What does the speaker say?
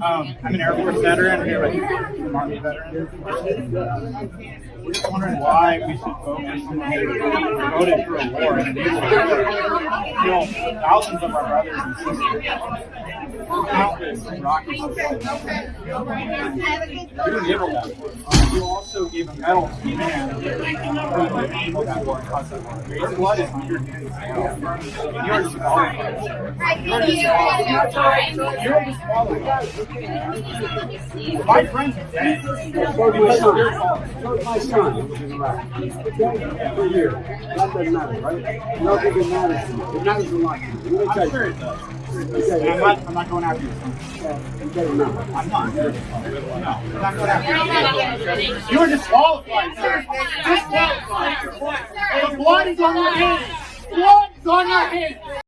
Um, I'm an Air Force veteran here, like Army veteran. We're just wondering why we should focus on voted for a war and you know, thousands of our brothers and sisters. Countless rockets. You didn't give war. You also gave a medal to man who enabled that war and caused that war. Your blood is on your hands you're disqualified. You're disqualified. My friends are dead. Because of your fault. Told my son was in Iraq. Okay? For. That doesn't matter, right? Nothing matters. It matters a lot to me. Let me tell I'm sure it does. Okay, I'm not, I'm not going after you. okay, no. I'm not. No, I'm not going after you. You're disqualified, sir. Disqualified. Blood is on your hands. Blood is on your hands.